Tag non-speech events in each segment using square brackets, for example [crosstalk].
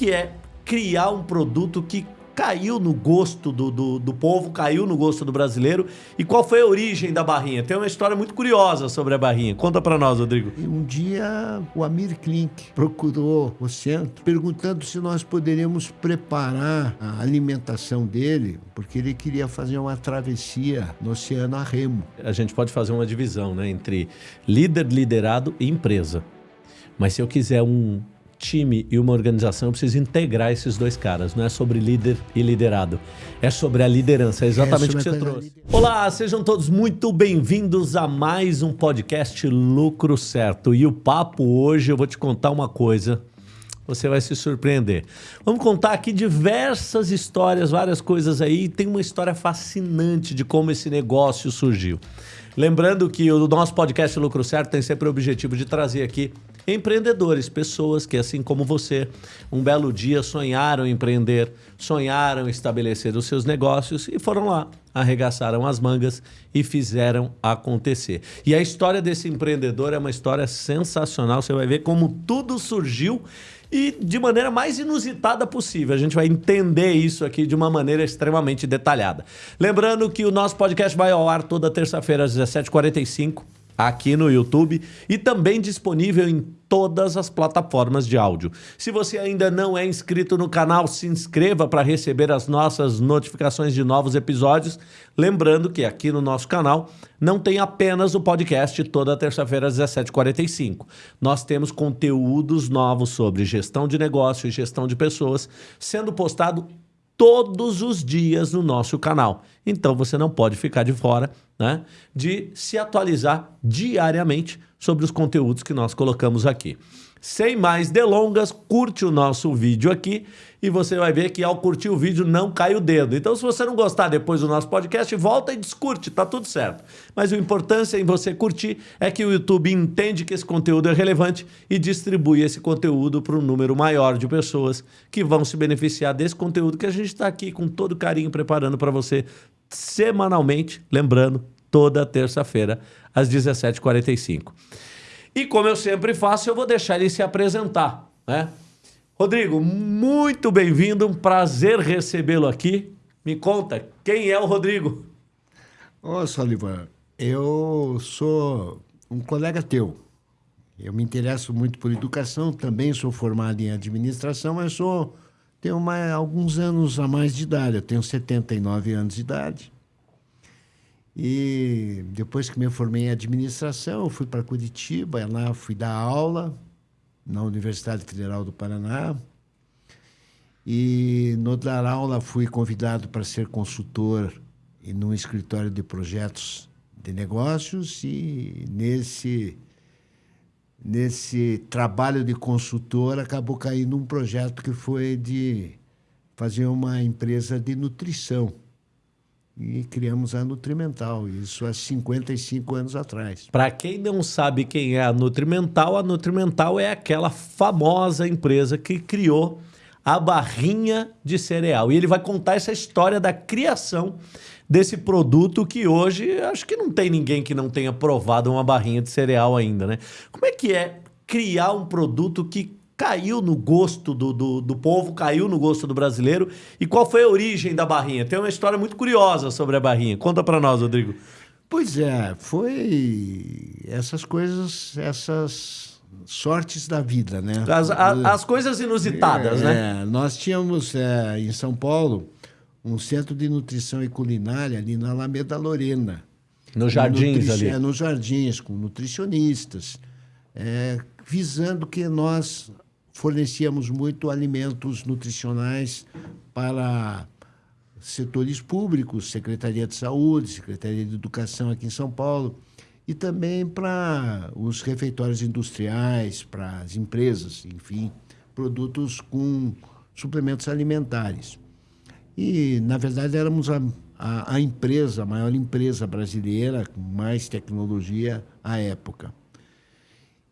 que é criar um produto que caiu no gosto do, do, do, povo, caiu no gosto do brasileiro. E qual foi a origem da barrinha? Tem uma história muito curiosa sobre a barrinha. Conta para nós, Rodrigo. Um dia o Amir Klink procurou o centro perguntando se nós poderíamos preparar a alimentação dele, porque ele queria fazer uma travessia no oceano a remo. A gente pode fazer uma divisão né, entre líder, liderado e empresa. Mas se eu quiser um time e uma organização, eu preciso integrar esses dois caras. Não é sobre líder e liderado. É sobre a liderança. É exatamente é o que você trouxe. Olá, sejam todos muito bem-vindos a mais um podcast Lucro Certo. E o papo hoje, eu vou te contar uma coisa. Você vai se surpreender. Vamos contar aqui diversas histórias, várias coisas aí. Tem uma história fascinante de como esse negócio surgiu. Lembrando que o nosso podcast Lucro Certo tem sempre o objetivo de trazer aqui empreendedores, pessoas que, assim como você, um belo dia sonharam empreender, sonharam estabelecer os seus negócios e foram lá, arregaçaram as mangas e fizeram acontecer. E a história desse empreendedor é uma história sensacional. Você vai ver como tudo surgiu e de maneira mais inusitada possível. A gente vai entender isso aqui de uma maneira extremamente detalhada. Lembrando que o nosso podcast vai ao ar toda terça-feira às 17h45 aqui no YouTube e também disponível em todas as plataformas de áudio. Se você ainda não é inscrito no canal, se inscreva para receber as nossas notificações de novos episódios. Lembrando que aqui no nosso canal não tem apenas o podcast toda terça-feira às 17h45. Nós temos conteúdos novos sobre gestão de negócio e gestão de pessoas sendo postado todos os dias no nosso canal. Então você não pode ficar de fora né, de se atualizar diariamente sobre os conteúdos que nós colocamos aqui. Sem mais delongas, curte o nosso vídeo aqui e você vai ver que ao curtir o vídeo não cai o dedo. Então se você não gostar depois do nosso podcast, volta e descurte, tá tudo certo. Mas o importante em você curtir é que o YouTube entende que esse conteúdo é relevante e distribui esse conteúdo para um número maior de pessoas que vão se beneficiar desse conteúdo que a gente está aqui com todo carinho preparando para você semanalmente, lembrando, toda terça-feira às 17h45. E como eu sempre faço, eu vou deixar ele se apresentar. Né? Rodrigo, muito bem-vindo, um prazer recebê-lo aqui. Me conta, quem é o Rodrigo? Ô, Solivan, eu sou um colega teu. Eu me interesso muito por educação, também sou formado em administração, mas sou tenho uma, alguns anos a mais de idade. Eu tenho 79 anos de idade. E depois que me formei em administração, fui para Curitiba, lá fui dar aula na Universidade Federal do Paraná. E no dar aula fui convidado para ser consultor em um escritório de projetos de negócios e nesse nesse trabalho de consultor acabou caindo um projeto que foi de fazer uma empresa de nutrição e criamos a Nutrimental, isso há 55 anos atrás. Para quem não sabe quem é a Nutrimental, a Nutrimental é aquela famosa empresa que criou a barrinha de cereal. E ele vai contar essa história da criação desse produto que hoje acho que não tem ninguém que não tenha provado uma barrinha de cereal ainda, né? Como é que é criar um produto que caiu no gosto do, do, do, povo, caiu no gosto do brasileiro. E qual foi a origem da barrinha? Tem uma história muito curiosa sobre a barrinha. Conta para nós, Rodrigo. Pois é, foi essas coisas, essas sortes da vida, né? As, a, as coisas inusitadas, é, né? É, nós tínhamos é, em São Paulo um centro de nutrição e culinária ali na Alameda Lorena. Nos jardins ali. É, nos jardins, com nutricionistas, é, visando que nós fornecíamos muito alimentos nutricionais para setores públicos, Secretaria de Saúde, Secretaria de Educação aqui em São Paulo, e também para os refeitórios industriais, para as empresas, enfim, produtos com suplementos alimentares. E, na verdade, éramos a, a, a empresa, a maior empresa brasileira com mais tecnologia à época.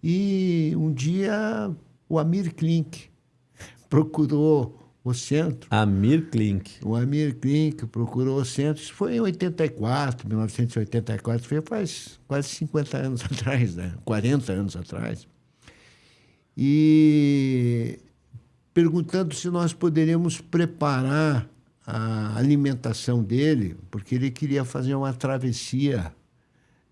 E um dia o Amir Klink procurou o centro. Amir Klink. O Amir Klink procurou o centro. Isso foi em 84, 1984. Foi faz quase 50 anos [laughs] atrás, né? 40 anos atrás. E perguntando se nós poderíamos preparar a alimentação dele, porque ele queria fazer uma travessia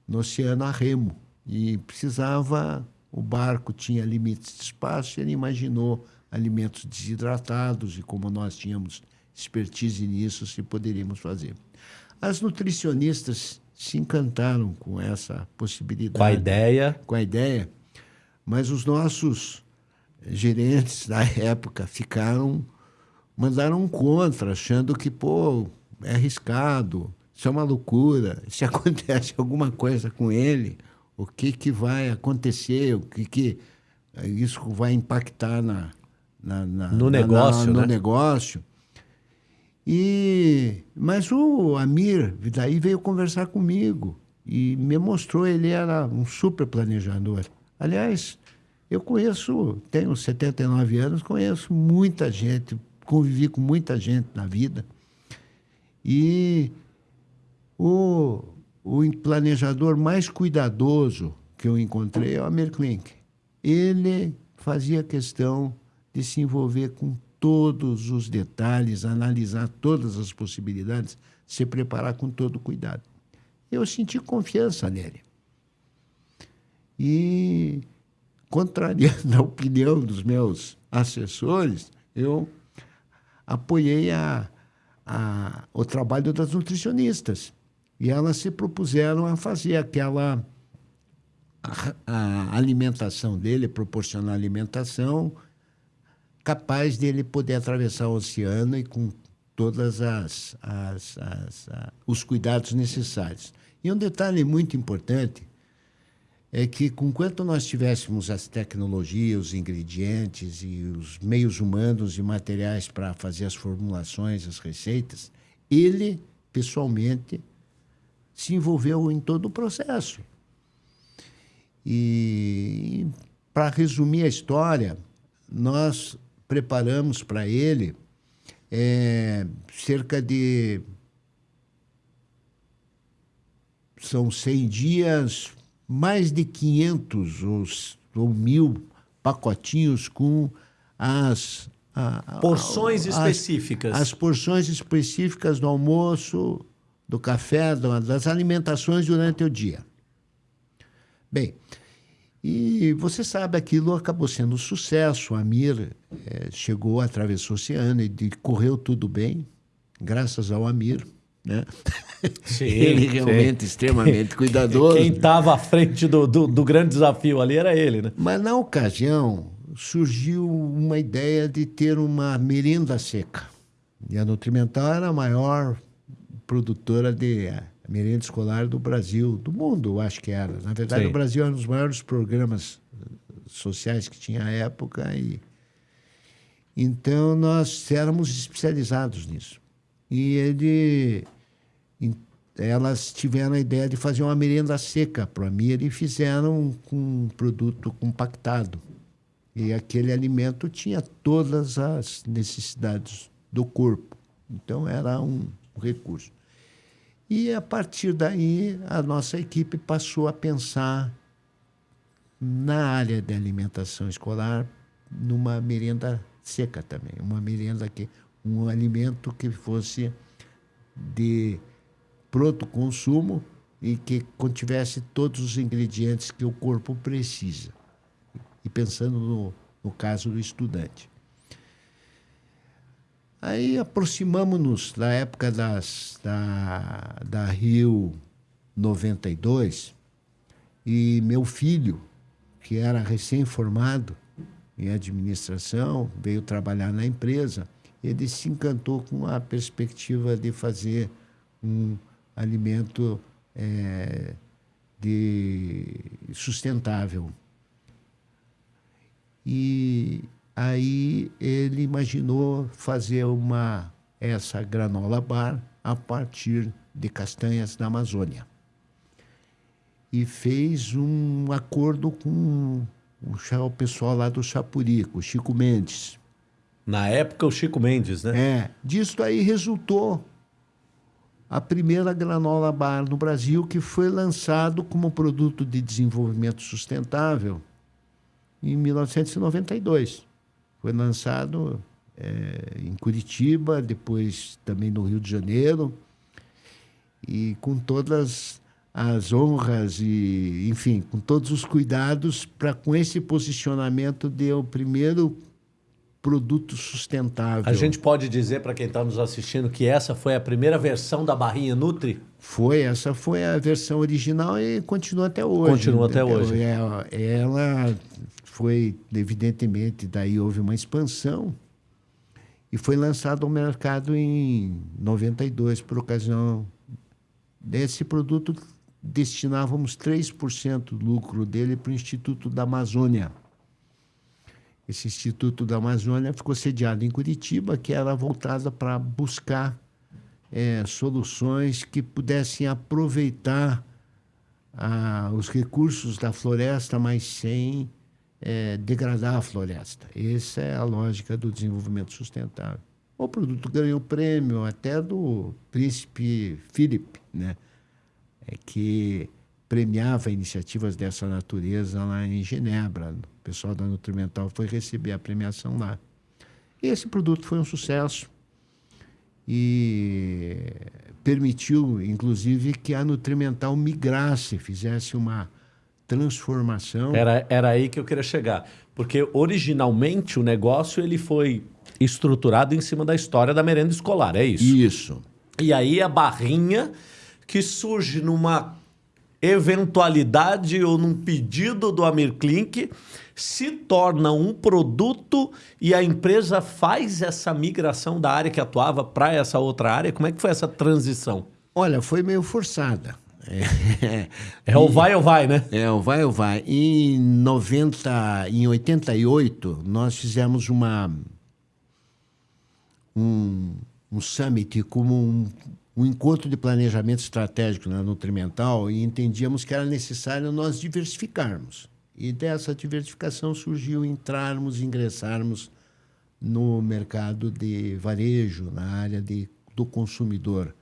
no oceano a remo e precisava o barco tinha limites de espaço e ele imaginou alimentos desidratados e como nós tínhamos expertise nisso, se poderíamos fazer. As nutricionistas se encantaram com essa possibilidade. Com a ideia. Com a ideia. Mas os nossos gerentes da época ficaram, mandaram contra, achando que, pô, é arriscado, isso é uma loucura. [laughs] Se acontece alguma coisa com ele, o que, que vai acontecer, o que, que isso vai impactar na, na, na no negócio. Na, no né? negócio. E, mas o Amir daí veio conversar comigo e me mostrou, ele era um super planejador. Aliás, eu conheço, tenho 79 anos, conheço muita gente, convivi com muita gente na vida. E o, o planejador mais cuidadoso que eu encontrei é o Amir Klink. Ele fazia questão de se envolver com todos os detalhes, analisar todas as possibilidades, se preparar com todo cuidado. Eu senti confiança nele. E, contrariando a opinião dos meus assessores, eu apoiei a, a, o trabalho das nutricionistas. E elas se propuseram a fazer aquela a, alimentação dele, proporcionar alimentação capaz dele poder atravessar o oceano e com todas as, as, as, as os cuidados necessários. E um detalhe muito importante é que, com quanto nós tivéssemos as tecnologias, os ingredientes e os meios humanos e materiais para fazer as formulações, as receitas, ele, pessoalmente, se envolveu em todo o processo. E, para resumir a história, nós preparamos para ele é, cerca de. São 100 dias, mais de 500 ou, ou mil pacotinhos com as. A, porções as, específicas. As porções específicas do almoço, do café, das alimentações durante o dia. Bem, e você sabe, aquilo acabou sendo um sucesso. O Amir é, chegou, atravessou o oceano e correu tudo bem, graças ao Amir. Né? Sim, [laughs] ele realmente sim. extremamente [laughs] cuidadoso. Quem estava à frente do, do, do, grande desafio ali era ele, né? Mas na ocasião surgiu uma ideia de ter uma merenda seca. E a Nutrimental era a maior produtora de a merenda escolar do Brasil, do mundo, acho que era. Na verdade, Sim. o Brasil era um dos maiores programas eh, sociais que tinha à época. E... Então, nós éramos especializados nisso. E ele, elas tiveram a ideia de fazer uma merenda seca para a Mira e fizeram com um produto compactado. E aquele alimento tinha todas as necessidades do corpo. Então, era um recurso. E a partir daí, a nossa equipe passou a pensar na área de alimentação escolar numa merenda seca também, uma merenda que um alimento que fosse de pronto consumo e que contivesse todos os ingredientes que o corpo precisa. E pensando no, no caso do estudante. Aí aproximamos-nos da época das, da, da Rio 92 e meu filho, que era recém-formado em administração, veio trabalhar na empresa, ele se encantou com a perspectiva de fazer um alimento é, de sustentável. E Aí ele imaginou fazer uma essa granola bar a partir de castanhas da Amazônia. E fez um acordo com o pessoal lá do Chapuri, com o Chico Mendes. Na época, o Chico Mendes, né? É. Disso aí resultou a primeira granola bar no Brasil, que foi lançado como produto de desenvolvimento sustentável em 1992. Foi lançado é, em Curitiba, depois também no Rio de Janeiro, e com todas as honras e, enfim, com todos os cuidados para com esse posicionamento de o primeiro produto sustentável. A gente pode dizer para quem está nos assistindo que essa foi a primeira versão da barrinha Nutri? Foi, essa foi a versão original e continua até hoje. Continua até hoje. Ela, ela foi, evidentemente, daí houve uma expansão e foi lançado ao mercado em 92 por ocasião desse produto destinávamos 3% do lucro dele para o Instituto da Amazônia. Esse Instituto da Amazônia ficou sediado em Curitiba, que era voltada para buscar é, soluções que pudessem aproveitar ah, os recursos da floresta, mas sem é, degradar a floresta. Essa é a lógica do desenvolvimento sustentável. O produto ganhou prêmio até do príncipe Philip, né? é que premiava iniciativas dessa natureza lá em Genebra. O pessoal da Nutrimental foi receber a premiação lá. E esse produto foi um sucesso e permitiu, inclusive, que a Nutrimental migrasse, fizesse uma transformação. Era, era aí que eu queria chegar. Porque originalmente o negócio ele foi estruturado em cima da história da merenda escolar, é isso? Isso. E aí a barrinha que surge numa eventualidade ou num pedido do Amir Klink se torna um produto e a empresa faz essa migração da área que atuava para essa outra área? Como é que foi essa transição? Olha, foi meio forçada. É, [laughs] é o vai ou vai, né? É o vai ou vai. Em 90, em 88, nós fizemos uma um, um summit como um um encontro de planejamento estratégico na Nutrimental e entendíamos que era necessário nós diversificarmos. E dessa diversificação surgiu entrarmos, ingressarmos no mercado de varejo, na área de, do consumidor.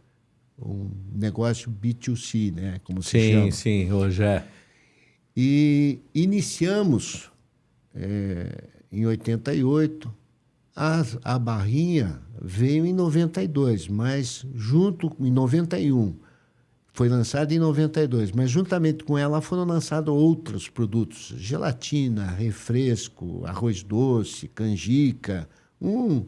Um negócio B2C, né? Como se sim, chama. Sim, sim, hoje é. E iniciamos é, em 88 a, a barrinha veio em 92, mas junto em 91 foi lançada em 92, mas juntamente com ela foram lançados outros produtos: gelatina, refresco, arroz doce, canjica, um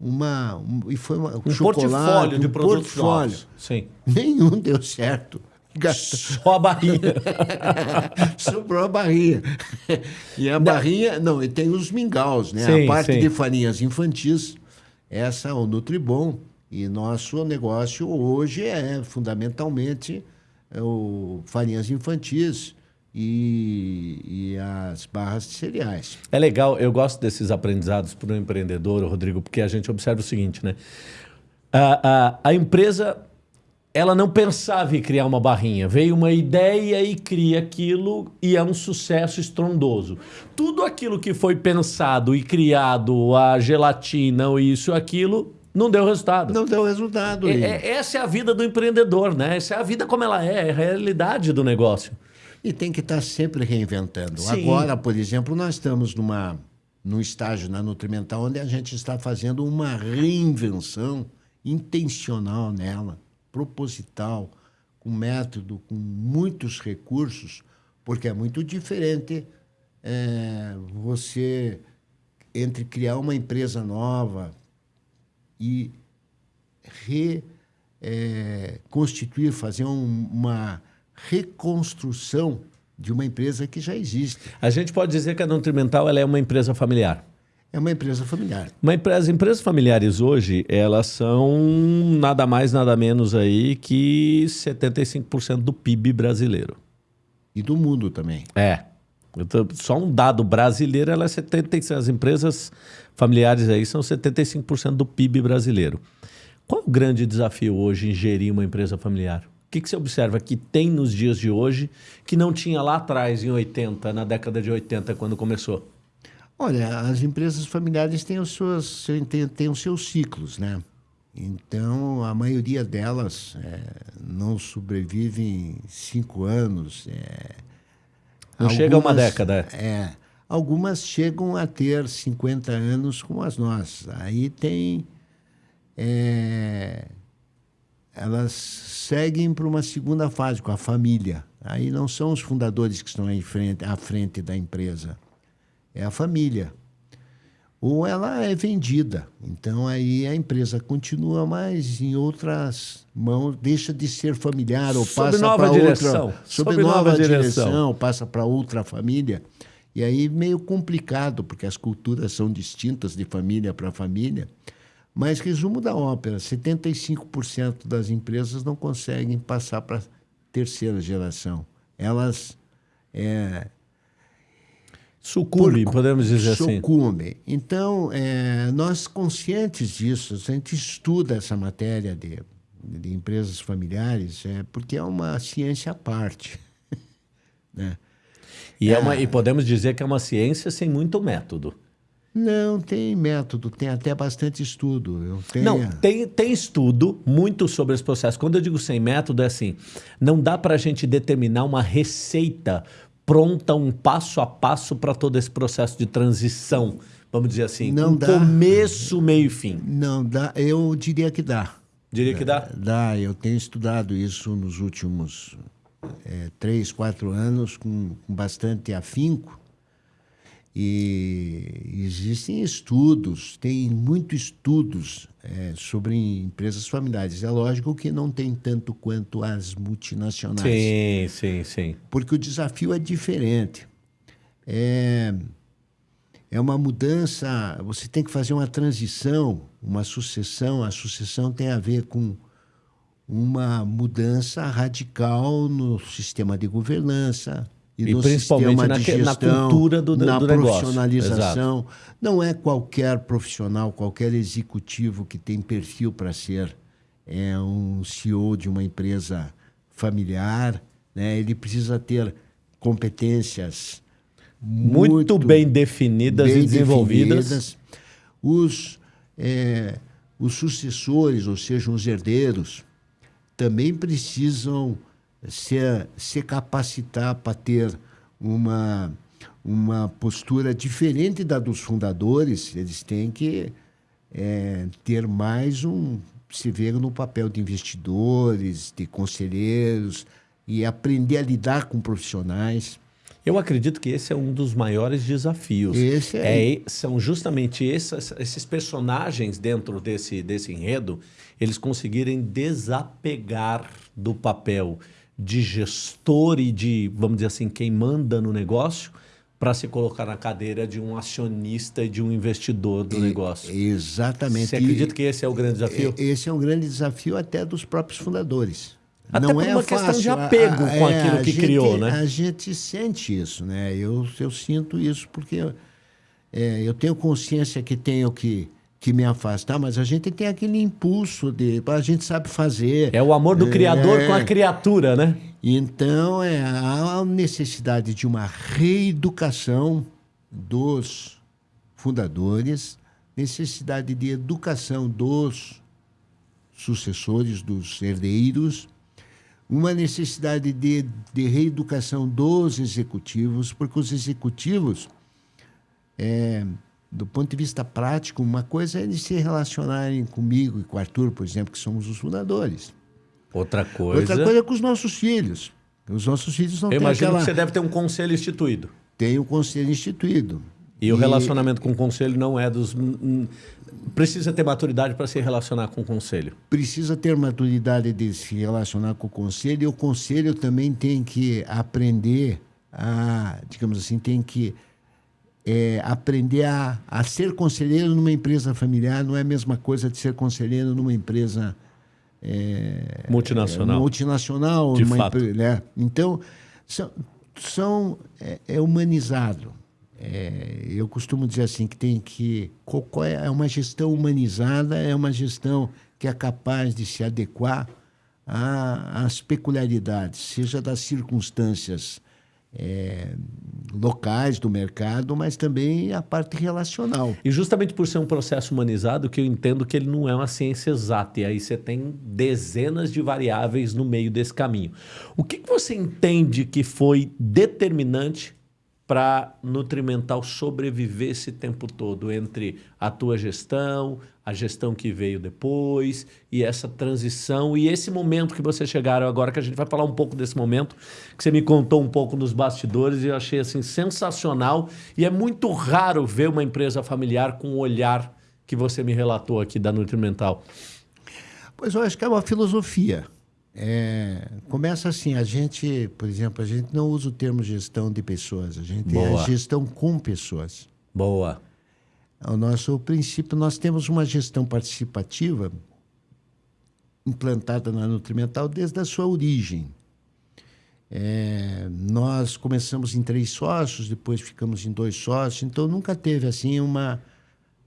uma um, e foi uma, um portfólio de um produtos portfólio. Novos. Sim. Nenhum deu certo. Só a barrinha. [laughs] Sobrou a barrinha. E a barrinha, não, e tem os mingaus, né? Sim, a parte sim. de farinhas infantis, essa é o Nutribom. E nosso negócio hoje é fundamentalmente é o farinhas infantis e, e, as barras de cereais. É legal, eu gosto desses aprendizados para o empreendedor, Rodrigo, porque a gente observa o seguinte, né? A, a, a empresa ela não pensava em criar uma barrinha. Veio uma ideia e cria aquilo e é um sucesso estrondoso. Tudo aquilo que foi pensado e criado, a gelatina, ou isso, aquilo, não deu resultado. Não deu resultado. É, é, essa é a vida do empreendedor, né? Essa é a vida como ela é, é a realidade do negócio. E tem que estar sempre reinventando. Sim. Agora, por exemplo, nós estamos numa, num estágio na Nutrimental onde a gente está fazendo uma reinvenção intencional nela proposital, com método, com muitos recursos, porque é muito diferente é, você entre criar uma empresa nova e reconstituir, é, fazer um, uma reconstrução de uma empresa que já existe. A gente pode dizer que a Nutrimental ela é uma empresa familiar. É uma empresa familiar. Uma empresa, as empresas familiares hoje, elas são nada mais, nada menos aí que 75% do PIB brasileiro. E do mundo também. É. Só um dado brasileiro, ela é 75%. As empresas familiares aí são 75% do PIB brasileiro. Qual o grande desafio hoje em gerir uma empresa familiar? O que, que você observa que tem nos dias de hoje que não tinha lá atrás, em 80, na década de 80, quando começou? Olha, as empresas familiares têm os seus, têm, têm os seus ciclos, né? Então, a maioria delas é, não sobrevivem cinco anos. É, não algumas, chega a uma década. É. Algumas chegam a ter 50 anos como as nossas. Aí tem. É, elas seguem para uma segunda fase com a família. Aí não são os fundadores que estão frente, à frente da empresa, é a família. Ou ela é vendida. Então aí a empresa continua, mas em outras mãos deixa de ser familiar ou Sob passa para outra, sob, Sob nova, nova direção, direção. passa para outra família. E aí meio complicado, porque as culturas são distintas de família para família. Mas resumo da ópera, 75% das empresas não conseguem passar para terceira geração. Elas é, Sucumbe, por- podemos dizer assim. sucumbem. Então, é, nós conscientes disso, a gente estuda essa matéria de, de empresas familiares, é, porque é uma ciência à parte. [laughs] né? E, é uma, e podemos dizer que é uma ciência sem muito método. Não, tem método, tem até bastante estudo. Eu tenho, Não, tem, tem estudo muito sobre esse processo. Quando eu digo sem método, é assim: não dá para a gente determinar uma receita pronta, um passo a passo para todo esse processo de transição. Vamos dizer assim, Não um dá. começo, meio e fim. Não, dá, eu diria que dá. Diria que dá? Dá, eu tenho estudado isso nos últimos é, três, quatro anos com, com bastante afinco. E existem estudos, tem muitos estudos é, sobre empresas familiares. É lógico que não tem tanto quanto as multinacionais Sim, sim, sim. porque o desafio é diferente. É, é uma mudança, você tem que fazer uma transição, uma sucessão. A sucessão tem a ver com uma mudança radical no sistema de governança e, E no principalmente sistema na que- na gestão, cultura do- na do negócio. profissionalização. Não é qualquer profissional, qualquer executivo que tem perfil para ser é, um CEO de uma empresa familiar. Né? Ele precisa ter competências Muito, bem definidas bem e desenvolvidas. definidas. Os, é, os sucessores, ou seja, os herdeiros, também precisam se, se capacitar para ter uma, uma postura diferente da dos fundadores. Eles têm que é, ter mais um. se ver no papel de investidores, de conselheiros, e aprender a lidar com profissionais. Eu acredito que esse é um dos maiores desafios. Esse é. É, são justamente esses, esses personagens dentro desse, desse enredo, eles conseguirem desapegar do papel de gestor e de, vamos dizer assim, quem manda no negócio, para se colocar na cadeira de um acionista e de um investidor do negócio. Exatamente. Você E- acredita que esse é o grande desafio? E- Esse é um grande desafio até dos próprios fundadores. Até Não por é uma questão fácil. de apego com A- aquilo a que gente- criou, né? A gente sente isso, né? Eu, eu sinto isso porque é, eu tenho consciência que tenho que, que me afastar, mas a gente tem aquele impulso de a gente sabe fazer. É o amor do criador É. com a criatura, né? Então, é, há a necessidade de uma reeducação dos fundadores, necessidade de educação dos sucessores, dos herdeiros, uma necessidade de, de reeducação dos executivos, porque os executivos, é, do ponto de vista prático, uma coisa é eles se relacionarem comigo e com o Arthur, por exemplo, que somos os fundadores. Outra coisa. Outra coisa é com os nossos filhos. Os nossos filhos não eu têm imagino aquela... que você deve ter um conselho instituído. Tem o conselho instituído. E, o relacionamento com o conselho não é dos. Precisa ter maturidade para se relacionar com o conselho. Precisa ter maturidade de se relacionar com o conselho e o conselho também tem que aprender a, digamos assim, tem que é, aprender a, a ser conselheiro numa empresa familiar não é a mesma coisa de ser conselheiro numa empresa é, Multinacional. é, multinacional, De fato. né? Então, são, são é, é humanizado. É, eu costumo dizer assim que tem que é é uma gestão humanizada, é uma gestão que é capaz de se adequar às peculiaridades, seja das circunstâncias é, locais do mercado, mas também a parte relacional. E justamente por ser um processo humanizado, que eu entendo que ele não é uma ciência exata. E aí você tem dezenas de variáveis no meio desse caminho. O que, que você entende que foi determinante para Nutrimental sobreviver esse tempo todo entre a tua gestão, a gestão que veio depois e essa transição e esse momento que vocês chegaram agora, que a gente vai falar um pouco desse momento, que você me contou um pouco nos bastidores e eu achei assim sensacional e é muito raro ver uma empresa familiar com o olhar que você me relatou aqui da Nutrimental. Pois eu acho que é uma filosofia. É, começa assim, a gente, por exemplo, a gente não usa o termo gestão de pessoas, a gente Boa. é gestão com pessoas. Boa. O nosso princípio, nós temos uma gestão participativa implantada na Nutrimental desde a sua origem. É, nós começamos em três sócios, depois ficamos em dois sócios, então nunca teve assim uma.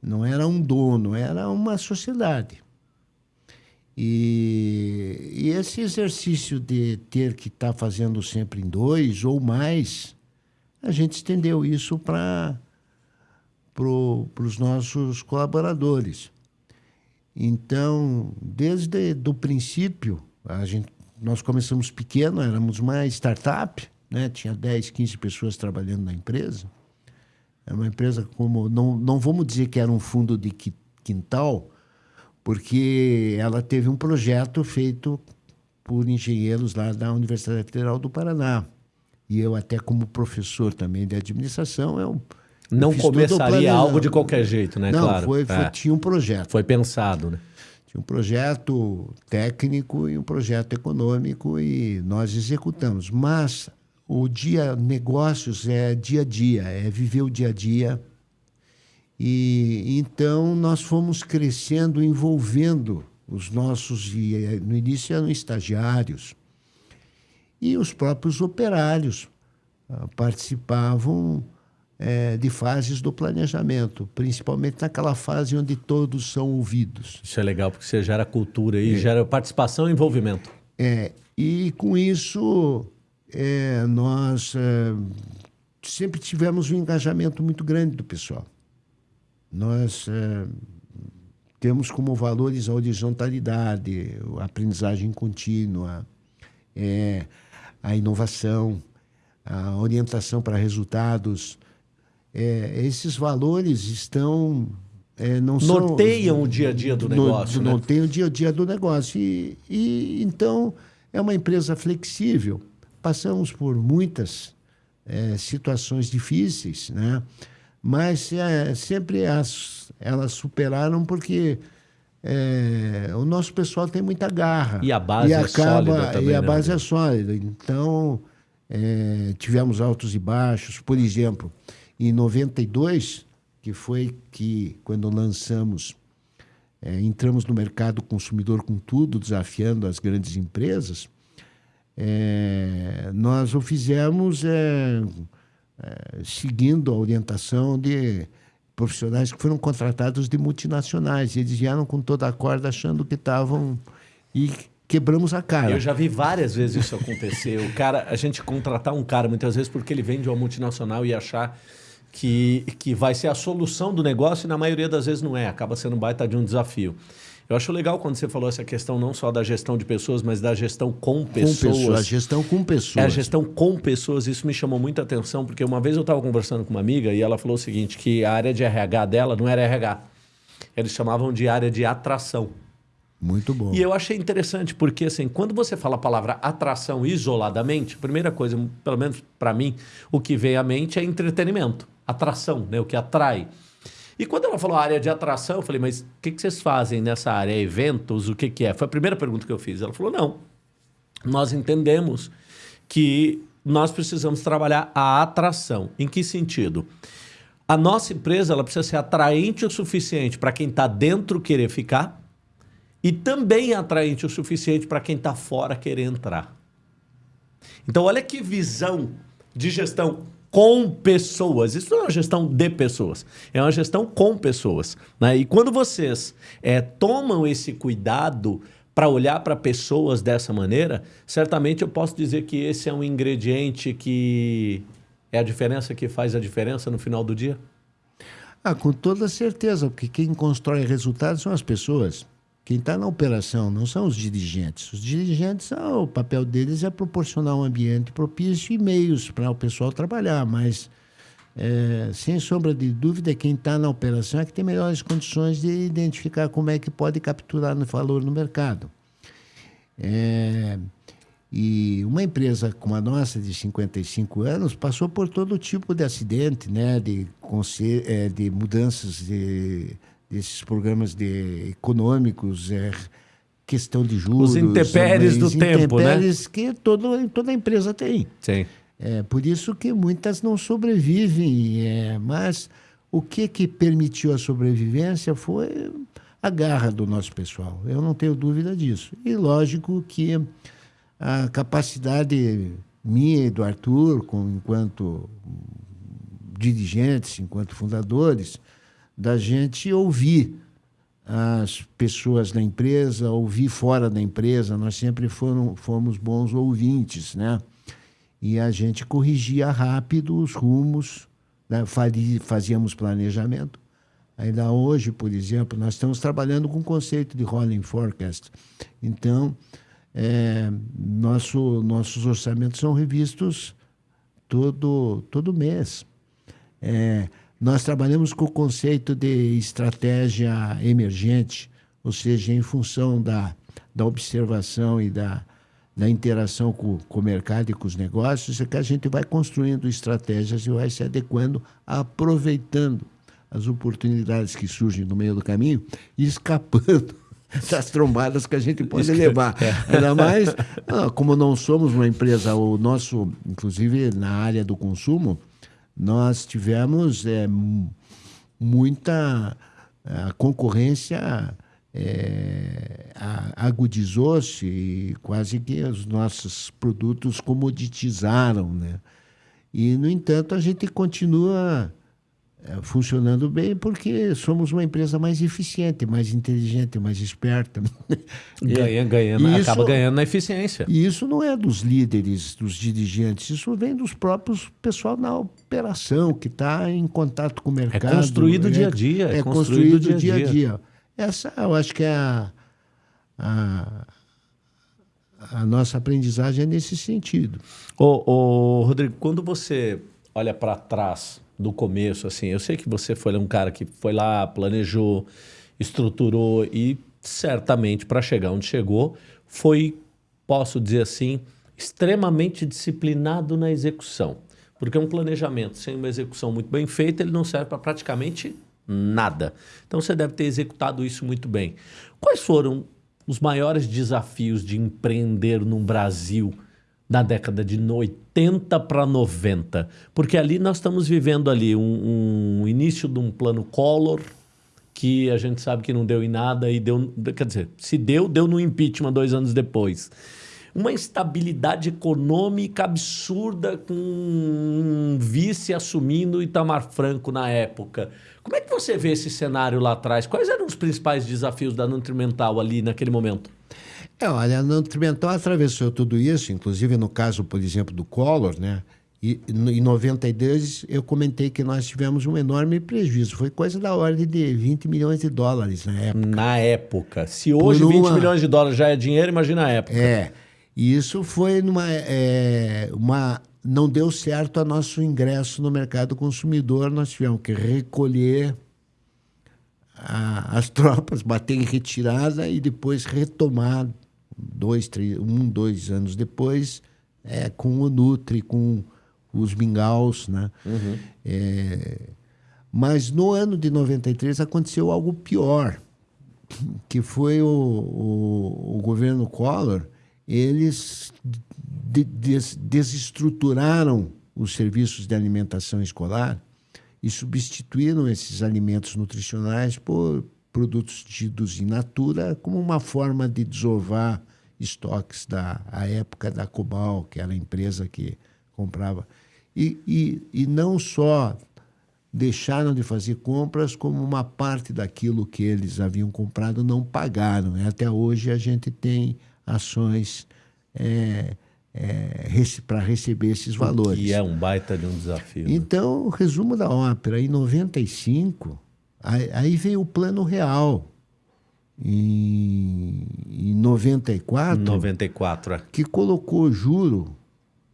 Não era um dono, era uma sociedade. E, e esse exercício de ter que estar tá fazendo sempre em dois ou mais, a gente estendeu isso para pro, os nossos colaboradores. Então, desde o princípio, a gente, nós começamos pequeno, éramos uma startup, né? tinha 10, 15 pessoas trabalhando na empresa. É uma empresa como, não, não vamos dizer que era um fundo de quintal, porque ela teve um projeto feito por engenheiros lá da Universidade Federal do Paraná. E eu, até como professor também de administração, eu. Não eu começaria algo de qualquer jeito, né? Não, claro. Foi, foi, é. tinha um projeto. Foi pensado, né? Tinha um projeto técnico e um projeto econômico e nós executamos. Mas o dia negócios é dia a dia, é viver o dia a dia e então nós fomos crescendo, envolvendo os nossos, eh, no início eram estagiários, e os próprios operários uh, participavam é, de fases do planejamento, principalmente naquela fase onde todos são ouvidos. Isso é legal, porque você gera cultura e é. gera participação e envolvimento. É, e com isso é, nós é, sempre tivemos um engajamento muito grande do pessoal. Nós é, temos como valores a horizontalidade, a aprendizagem contínua, é, a inovação, a orientação para resultados. É, esses valores estão é, não norteiam são, o dia a dia do negócio. No, né? Norteiam o dia a dia do negócio. E, e então é uma empresa flexível. Passamos por muitas é, situações difíceis, né? Mas é, sempre as, elas superaram porque é, o nosso pessoal tem muita garra. E a base e é acaba, sólida também. E a né? base é sólida. Então, é, tivemos altos e baixos. Por exemplo, em 92, que foi que, quando lançamos, é, entramos no mercado consumidor com tudo, desafiando as grandes empresas, é, nós o fizemos é, seguindo a orientação de profissionais que foram contratados de multinacionais. Eles vieram com toda a corda achando que estavam. E quebramos a cara. Eu já vi várias vezes isso acontecer. o cara, a gente contratar um cara muitas vezes porque ele vem de uma multinacional e achar que, que vai ser a solução do negócio e na maioria das vezes não é. Acaba sendo um baita de um desafio. Eu acho legal quando você falou essa questão não só da gestão de pessoas, mas da gestão com pessoas. Com pessoas, a gestão com pessoas. É a gestão com pessoas. Isso me chamou muita atenção, porque uma vez eu estava conversando com uma amiga e ela falou o seguinte, que a área de RH dela não era RH. Eles chamavam de área de atração. Muito bom. E eu achei interessante, porque assim, quando você fala a palavra atração isoladamente, a primeira coisa, pelo menos para mim, o que vem à mente é entretenimento. Atração, né? o que atrai. E quando ela falou área de atração, eu falei, mas o que, que vocês fazem nessa área? Eventos? O que, que é? Foi a primeira pergunta que eu fiz. Ela falou, não. Nós entendemos que nós precisamos trabalhar a atração. Em que sentido? A nossa empresa ela precisa ser atraente o suficiente para quem está dentro querer ficar e também atraente o suficiente para quem está fora querer entrar. Então, olha que visão de gestão com pessoas. Isso não é uma gestão de pessoas, é uma gestão com pessoas. Né? E quando vocês é, tomam esse cuidado para olhar para pessoas dessa maneira, certamente eu posso dizer que esse é um ingrediente que é a diferença que faz a diferença no final do dia? Ah, com toda certeza, porque quem constrói resultados são as pessoas. Quem está na operação não são os dirigentes. Os dirigentes, ah, o papel deles é proporcionar um ambiente propício e meios para o pessoal trabalhar, mas é, sem sombra de dúvida, quem está na operação é que tem melhores condições de identificar como é que pode capturar no valor no mercado. É, e uma empresa como a nossa, de 55 anos, passou por todo tipo de acidente, né? de, é, de mudanças de, desses programas de, econômicos, é, questão de juros. Os intempéries do tempo, né? intempéries que todo, toda empresa tem. Sim. É por isso que muitas não sobrevivem, é, mas o que, que permitiu a sobrevivência foi a garra do nosso pessoal. Eu não tenho dúvida disso. E lógico que a capacidade minha e do Arthur, com, enquanto dirigentes, enquanto fundadores, da gente ouvir as pessoas da empresa, ouvir fora da empresa. Nós sempre foram, fomos bons ouvintes, né? E a gente corrigia rápido os rumos, né? fazíamos planejamento. Ainda hoje, por exemplo, nós estamos trabalhando com o conceito de rolling forecast. Então, é, nosso, nossos orçamentos são revistos todo, todo mês. É, nós trabalhamos com o conceito de estratégia emergente, ou seja, em função da, da observação e da, da interação com, com o mercado e com os negócios, é que a gente vai construindo estratégias e vai se adequando, aproveitando as oportunidades que surgem no meio do caminho e escapando [laughs] das trombadas que a gente pode levar. É. Ainda mais, ah, como não somos uma empresa, o nosso, inclusive na área do consumo, nós tivemos é, muita a concorrência é, agudizou-se e quase que os nossos produtos comoditizaram, né? E, no entanto, a gente continua é, funcionando bem porque somos uma empresa mais eficiente, mais inteligente, mais esperta. [laughs] Ganha, ganhando, isso, acaba ganhando na eficiência. E isso não é dos líderes, dos dirigentes, isso vem dos próprios pessoal na operação, que está em contato com o é mercado. É construído é, dia a dia. É, é construído, construído dia a dia. dia. Essa eu acho que é a, a, a nossa aprendizagem é nesse sentido. Ô, ô Rodrigo, quando você olha para trás do começo, assim. Eu sei que você foi um cara que foi lá, planejou, estruturou e certamente para chegar onde chegou foi, posso dizer assim, extremamente disciplinado na execução. Porque um planejamento sem uma execução muito bem feita, ele não serve para praticamente nada. Então você deve ter executado isso muito bem. Quais foram os maiores desafios de empreender no Brasil da década de 80 para 90, porque ali nós estamos vivendo ali um, um, início de um plano Collor que a gente sabe que não deu em nada e deu, quer dizer, se deu, deu no impeachment dois anos depois. Uma instabilidade econômica absurda com um vice assumindo Itamar Franco na época. Como é que você vê esse cenário lá atrás? Quais eram os principais desafios da Nutrimental ali naquele momento? É, olha, a Nutrimental atravessou tudo isso, inclusive no caso, por exemplo, do Collor, né? E em 92 eu comentei que nós tivemos um enorme prejuízo. Foi coisa da ordem de 20 milhões de dólares na época. Na época. Se hoje uma... 20 milhões de dólares já é dinheiro, imagina a época. É. E isso foi numa. É, uma, não deu certo a nosso ingresso no mercado consumidor. Nós tivemos que recolher a, as [laughs] tropas, bater em retirada e depois retomar dois, três, um, dois anos depois, é, com o Nutri, com os Mingaus, né? Uhum. É, mas no ano de 93 aconteceu algo pior, que foi o, o, o governo Collor, eles de, des, desestruturaram os serviços de alimentação escolar e substituíram esses alimentos nutricionais por produtos tidos in natura como uma forma de desovar estoques da a época da Cobal, que era a empresa que comprava. E, e, e não só deixaram de fazer compras, como uma parte daquilo que eles haviam comprado não pagaram. Até hoje a gente tem ações é, é, para receber esses valores. E é um baita de um desafio. Né? Então, o resumo da ópera, em 95, aí, aí veio o plano real. Em, em 94, 94 é. que colocou juro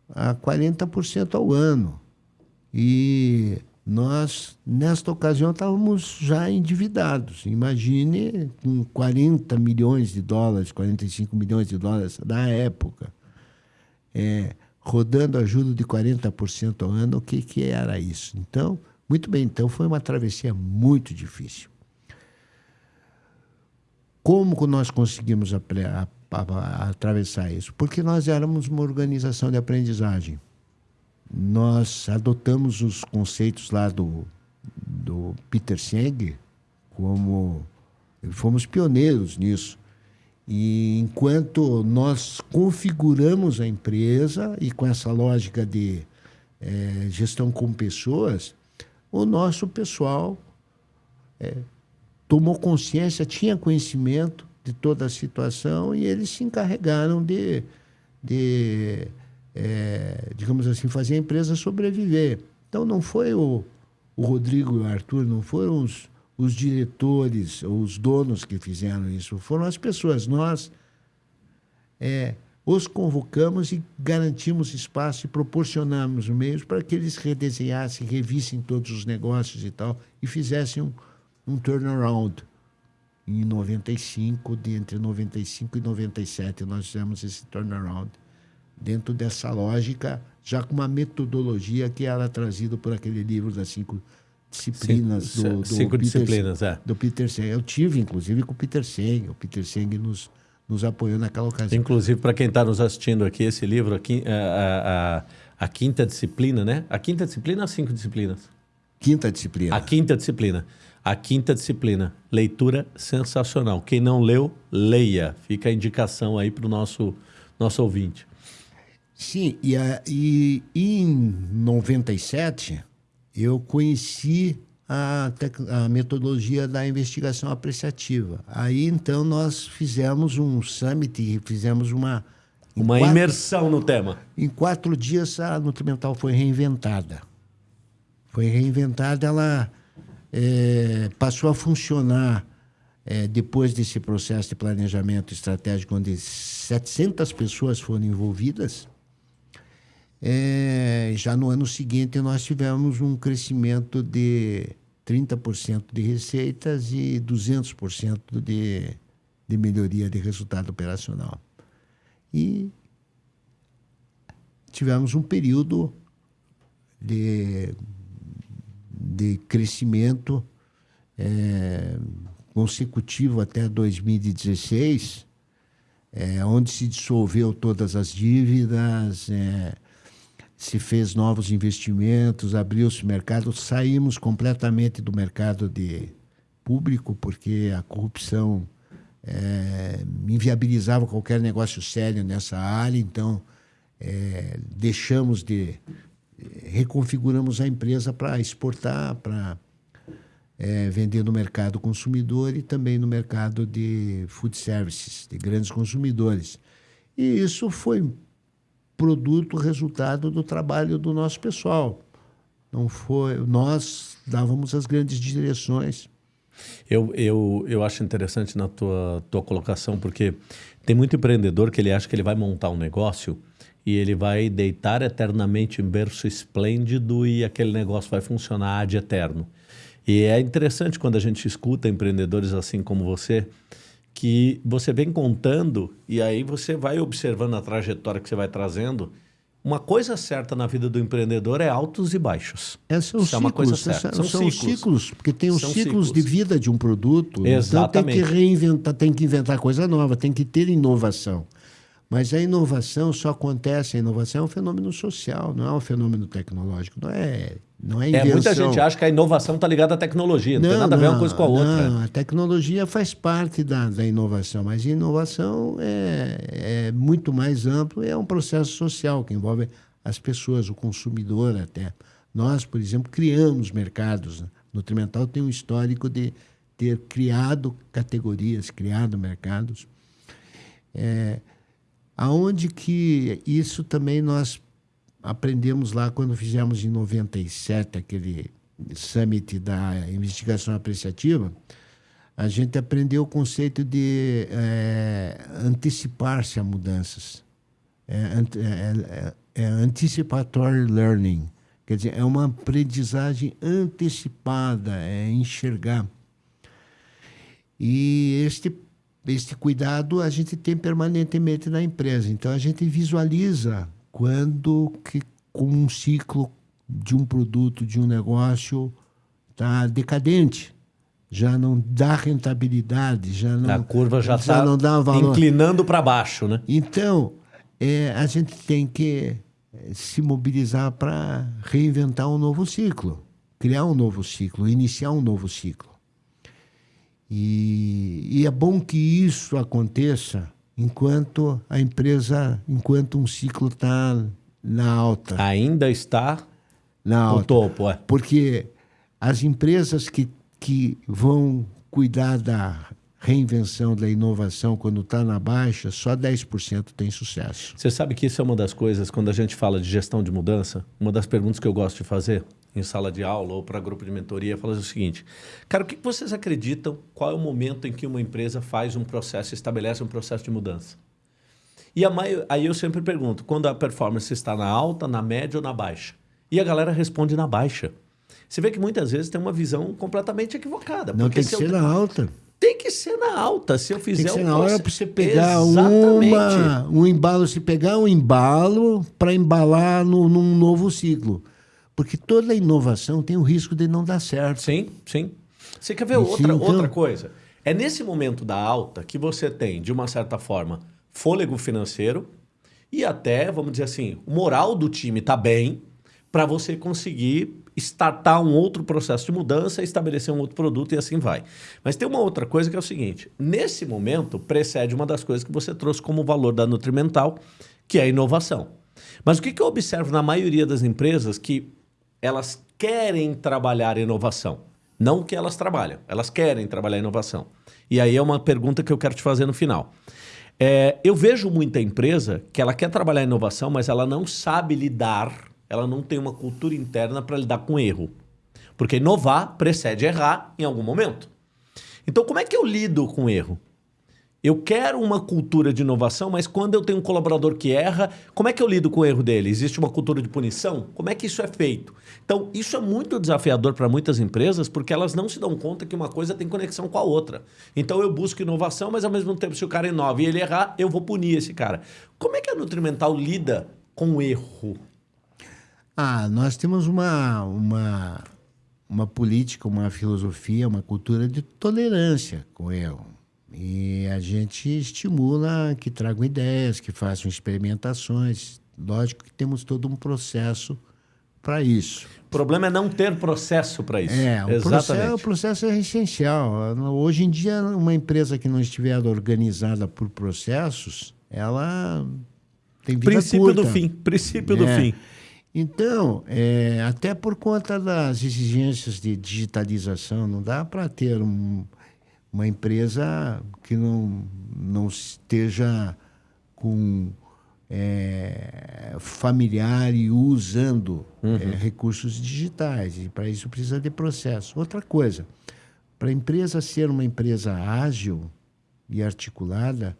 a 40% ao ano. E nós, nesta ocasião, estávamos já endividados. Imagine com 40 milhões de dólares, 45 milhões de dólares da época, é, rodando a juros de 40% ao ano, o que, que era isso? Então, muito bem, então foi uma travessia muito difícil. Como nós conseguimos a, a, a, atravessar isso? Porque nós éramos uma organização de aprendizagem nós adotamos os conceitos lá do, do Peter Senge como fomos pioneiros nisso. E enquanto nós configuramos a empresa e com essa lógica de é, gestão com pessoas, o nosso pessoal é, tomou consciência, tinha conhecimento de toda a situação e eles se encarregaram de, de é, digamos assim, fazer a empresa sobreviver. Então não foi o, o Rodrigo e o Arthur, não foram os, os diretores ou os donos que fizeram isso, foram as pessoas. Nós é, os convocamos e garantimos espaço e proporcionamos meios para que eles redesenhassem, revissem todos os negócios e tal, e fizessem um, um turnaround. Em 95, de entre 95 e 97, nós fizemos esse turnaround dentro dessa lógica, já com uma metodologia que era trazida por aquele livro das cinco disciplinas cinco, do, do cinco Peter, disciplinas, é. do Peter Seng. Eu tive, inclusive, com o Peter Seng. O Peter Seng nos, nos apoiou naquela ocasião. Inclusive, para quem está nos assistindo aqui, esse livro, aqui, a, a, a, a, quinta disciplina, né? A quinta disciplina ou as cinco disciplinas? Quinta disciplina. A quinta disciplina. A quinta disciplina. Leitura sensacional. Quem não leu, leia. Fica a indicação aí para o nosso, nosso ouvinte. Sim, e, a, e, e em 97 eu conheci a, a, metodologia da investigação apreciativa. Aí então nós fizemos um summit e fizemos uma. Uma quatro, imersão no tema. Em quatro dias a Nutrimental foi reinventada. Foi reinventada, ela é, passou a funcionar é, depois desse processo de planejamento estratégico, onde 700 pessoas foram envolvidas é, já no ano seguinte, nós tivemos um crescimento de 30% de receitas e 200% de, de melhoria de resultado operacional. E tivemos um período de, de crescimento é, consecutivo até 2016, é, onde se dissolveu todas as dívidas, é, se fez novos investimentos, abriu-se mercado, saímos completamente do mercado de público porque a corrupção é, inviabilizava qualquer negócio sério nessa área, então é, deixamos de reconfiguramos a empresa para exportar, para é, vender no mercado consumidor e também no mercado de food services, de grandes consumidores. E isso foi produto, resultado do trabalho do nosso pessoal. Não foi, nós dávamos as grandes direções. Eu, eu, eu acho interessante na tua, tua colocação, porque tem muito empreendedor que ele acha que ele vai montar um negócio e ele vai deitar eternamente em berço esplêndido e aquele negócio vai funcionar de eterno. E é interessante quando a gente escuta empreendedores assim como você, que você vem contando e aí você vai observando a trajetória que você vai trazendo. Uma coisa certa na vida do empreendedor é altos e baixos. É, são Isso ciclos, é uma coisa certa. São, são ciclos. ciclos. porque tem os ciclos, ciclos, de vida de um produto. Exatamente. Então tem que reinventar, tem que inventar coisa nova, tem que ter inovação. Mas a inovação só acontece, a inovação é um fenômeno social, não é um fenômeno tecnológico, não é, não é invenção. É, muita gente acha que a inovação está ligada à tecnologia, não, não, tem nada não, a ver uma coisa com a outra. Não, a tecnologia faz parte da, da inovação, mas a inovação é, é muito mais amplo, é um processo social que envolve as pessoas, o consumidor até. Nós, por exemplo, criamos mercados. Né? Nutrimental tem um histórico de ter criado categorias, criado mercados. É, Aonde que isso também nós aprendemos lá quando fizemos em 97 aquele summit da investigação apreciativa, a gente aprendeu o conceito de é, antecipar-se a mudanças. É, é, é, é, anticipatory learning. Quer dizer, é uma aprendizagem antecipada, é enxergar. E este, este cuidado a gente tem permanentemente na empresa. Então, a gente visualiza quando que com um ciclo de um produto, de um negócio, está decadente já não dá rentabilidade, já não. A curva já está inclinando para baixo, né? Então, é, a gente tem que é, se mobilizar para reinventar um novo ciclo, criar um novo ciclo, iniciar um novo ciclo. E, e é bom que isso aconteça enquanto a empresa, enquanto um ciclo está na alta. Ainda está na alta. no topo, é. Porque as empresas que que vão cuidar da reinvenção, da inovação, quando está na baixa, só 10% tem sucesso. Você sabe que isso é uma das coisas, quando a gente fala de gestão de mudança, uma das perguntas que eu gosto de fazer em sala de aula ou para grupo de mentoria, falar o seguinte, cara, o que vocês acreditam, qual é o momento em que uma empresa faz um processo, estabelece um processo de mudança? E a maio, aí eu sempre pergunto, quando a performance está na alta, na média ou na baixa? E a galera responde na baixa. Você vê que muitas vezes tem uma visão completamente equivocada. Não tem que ser eu... na alta. Tem que ser na alta. Se eu fizer tem que ser na hora para você pegar uma, um embalo, se pegar um embalo para embalar no, num novo ciclo. Porque toda inovação tem o risco de não dar certo. Sim, sim. Você quer ver outra, então... outra coisa? É nesse momento da alta que você tem, de uma certa forma, fôlego financeiro e até, vamos dizer assim, o moral do time está bem para você conseguir startar um outro processo de mudança, estabelecer um outro produto e assim vai. Mas tem uma outra coisa que é o seguinte, nesse momento precede uma das coisas que você trouxe como valor da Nutrimental, que é a inovação. Mas o que eu observo na maioria das empresas que elas querem trabalhar inovação, não que elas trabalham, elas querem trabalhar inovação. E aí é uma pergunta que eu quero te fazer no final. É, eu vejo muita empresa que ela quer trabalhar inovação, mas ela não sabe lidar ela não tem uma cultura interna para lidar com erro. Porque inovar precede errar em algum momento. Então, como é que eu lido com erro? Eu quero uma cultura de inovação, mas quando eu tenho um colaborador que erra, como é que eu lido com o erro dele? Existe uma cultura de punição? Como é que isso é feito? Então, isso é muito desafiador para muitas empresas, porque elas não se dão conta que uma coisa tem conexão com a outra. Então, eu busco inovação, mas ao mesmo tempo, se o cara inova e ele errar, eu vou punir esse cara. Como é que a Nutrimental lida com o erro? Ah, nós temos uma, uma, uma política, uma filosofia, uma cultura de tolerância com o erro. E a gente estimula que tragam ideias, que façam experimentações. Lógico que temos todo um processo para isso. O problema é não ter processo para isso. É, o processo, o processo, é essencial. Hoje em dia, uma empresa que não estiver organizada por processos, ela tem vida Princípio curta. do fim. Princípio é. do fim. Então, é, até por conta das exigências de digitalização, não dá para ter um, uma empresa que não, não esteja com é, familiar e usando uhum. é, recursos digitais. E para isso precisa de processo. Outra coisa, para a empresa ser uma empresa ágil e articulada,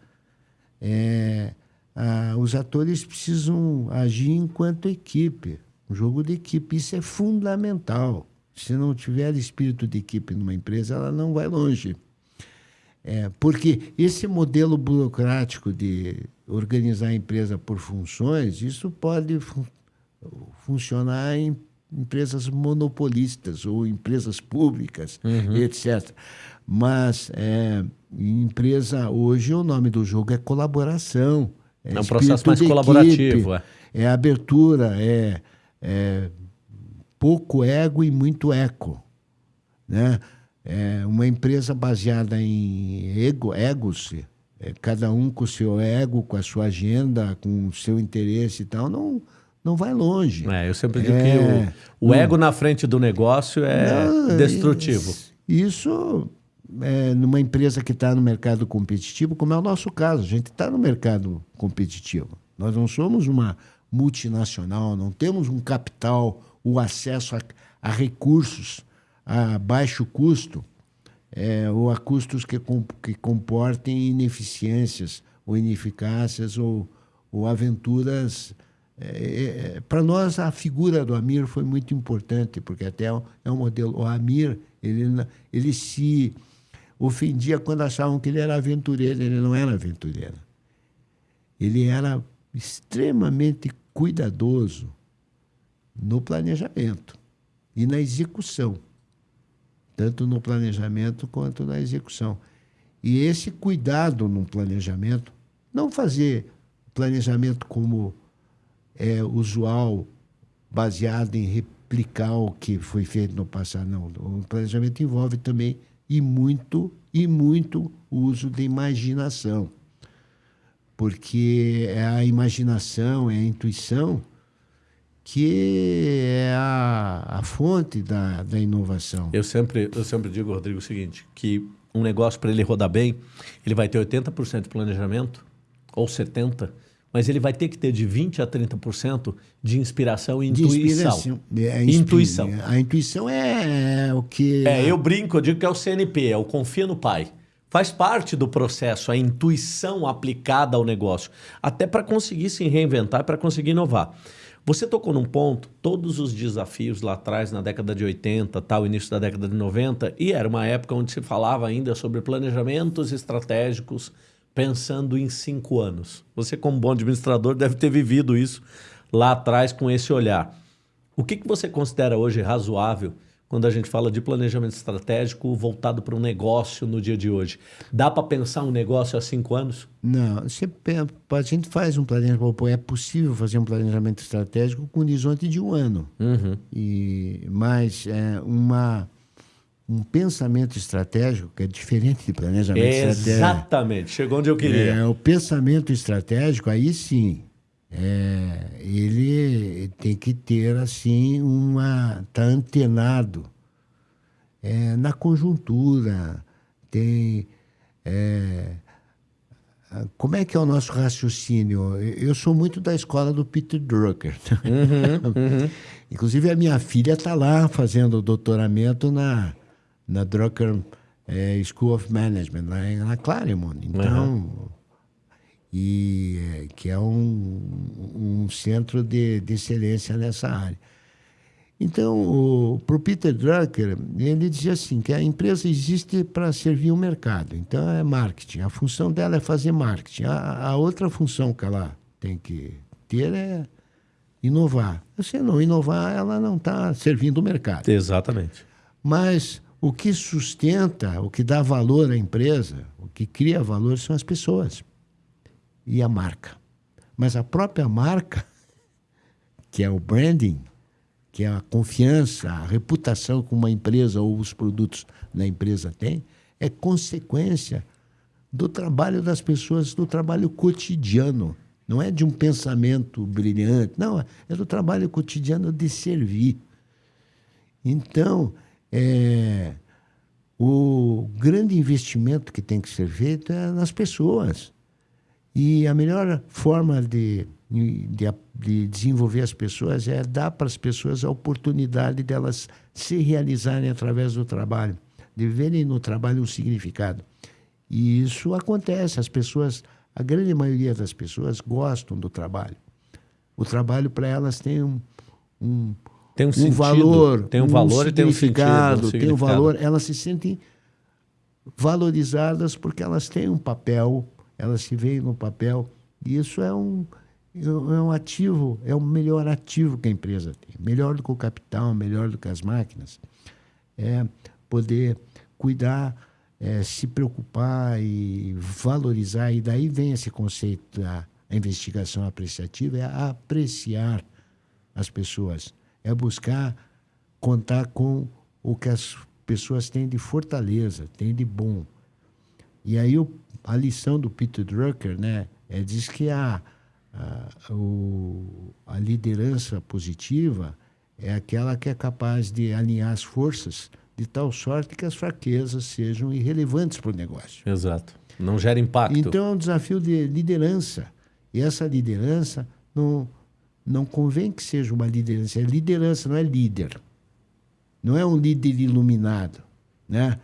é, ah, os atores precisam agir enquanto equipe, um jogo de equipe. Isso é fundamental. Se não tiver espírito de equipe numa empresa, ela não vai longe. É, porque esse modelo burocrático de organizar a empresa por funções, isso pode fun funcionar em empresas monopolistas ou empresas públicas, uhum. etc. Mas é, empresa hoje o nome do jogo é colaboração. É, é um processo mais colaborativo. Equipe, é. é abertura, é, é pouco ego e muito eco. Né? É uma empresa baseada em ego, egos, é, cada um com o seu ego, com a sua agenda, com o seu interesse e tal, não, não vai longe. É, eu sempre digo é, que o, o ego na frente do negócio é não, destrutivo. Isso é, numa empresa que está no mercado competitivo, como é o nosso caso. A gente está no mercado competitivo. Nós não somos uma multinacional, não temos um capital, o acesso a, a recursos a baixo custo é, ou a custos que, que comportem ineficiências ou ineficácias ou, ou aventuras é, é, para nós a figura do Amir foi muito importante, porque até é um modelo. O Amir, ele, ele se ofendia quando achavam que ele era aventureiro. Ele não era aventureiro. Ele era extremamente cuidadoso no planejamento e na execução, tanto no planejamento quanto na execução. E esse cuidado no planejamento, não fazer planejamento como é usual, baseado em replicar o que foi feito no passado. Não, o planejamento envolve também e muito e muito o uso de imaginação. Porque é a imaginação, é a intuição que é a, a fonte da, da inovação. Eu sempre, eu sempre digo, Rodrigo, o seguinte, que um negócio, para ele rodar bem, ele vai ter 80% de planejamento, ou 70%, mas ele vai ter que ter de 20% a 30% de inspiração e intuição. É, intuição. A intuição é, é o que... É, eu brinco, eu digo que é o CNP, é o confia no pai. Faz parte do processo a intuição aplicada ao negócio, até para conseguir se reinventar, para conseguir inovar. Você tocou num ponto, todos os desafios lá atrás, na década de 80, tal, início da década de 90, e era uma época onde se falava ainda sobre planejamentos estratégicos, pensando em cinco anos. Você, como bom administrador, deve ter vivido isso lá atrás com esse olhar. O que, que você considera hoje razoável quando a gente fala de planejamento estratégico voltado para um negócio no dia de hoje? Dá para pensar um negócio há cinco anos? Não, a gente faz um planejamento, é possível fazer um planejamento estratégico com um horizonte de um ano. Uhum. E, mas é uma um pensamento estratégico que é diferente de planejamento Exatamente. estratégico. Exatamente, chegou onde eu queria. É, o pensamento estratégico, aí sim, é, ele tem que ter assim uma tá antenado é, na conjuntura tem é, como é que é o nosso raciocínio eu sou muito da escola do Peter Drucker uhum, [laughs] uhum. inclusive a minha filha está lá fazendo doutoramento na na Drucker é, School of Management, lá em, na Claremont. Então, uhum. E, é, que é um, um centro de, de excelência nessa área. Então, para o Peter Drucker, ele dizia assim, que a empresa existe para servir o mercado. Então, é marketing. A função dela é fazer marketing. A, a outra função que ela tem que ter é inovar. Se não inovar, ela não está servindo o mercado. Exatamente. Mas o que sustenta, o que dá valor à empresa, o que cria valor são as pessoas e a marca. Mas a própria marca, [laughs] que é o branding, que é a confiança, a reputação que uma empresa ou os produtos da empresa têm, é consequência do trabalho das pessoas, do trabalho cotidiano. Não é de um pensamento brilhante, não, é do trabalho cotidiano de servir. Então, é, o grande investimento que tem que ser feito é nas pessoas. E a melhor forma de, de, de desenvolver as pessoas é dar para as pessoas a oportunidade delas se realizarem através do trabalho, de verem no trabalho um significado. E isso acontece, as pessoas, a grande maioria das pessoas gostam do trabalho. O trabalho para elas tem um, um tem um, um sentido, valor, tem um, um valor e tem um significado, um tem um valor. Elas se sentem valorizadas porque elas têm um papel, elas se veem no papel. E isso é um, é um ativo, é o melhor ativo que a empresa tem. Melhor do que o capital, melhor do que as máquinas. É poder cuidar, é, se preocupar e valorizar. E daí vem esse conceito da investigação apreciativa, é apreciar as pessoas é buscar contar com o que as pessoas têm de fortaleza, têm de bom. E aí o, a lição do Peter Drucker, né, é diz que a, a, o, a liderança positiva é aquela que é capaz de alinhar as forças de tal sorte que as fraquezas sejam irrelevantes para o negócio. Exato. Não gera impacto. Então é um desafio de liderança. E essa liderança não, não convém que seja uma liderança. É liderança, não é líder. Não é um líder iluminado, né?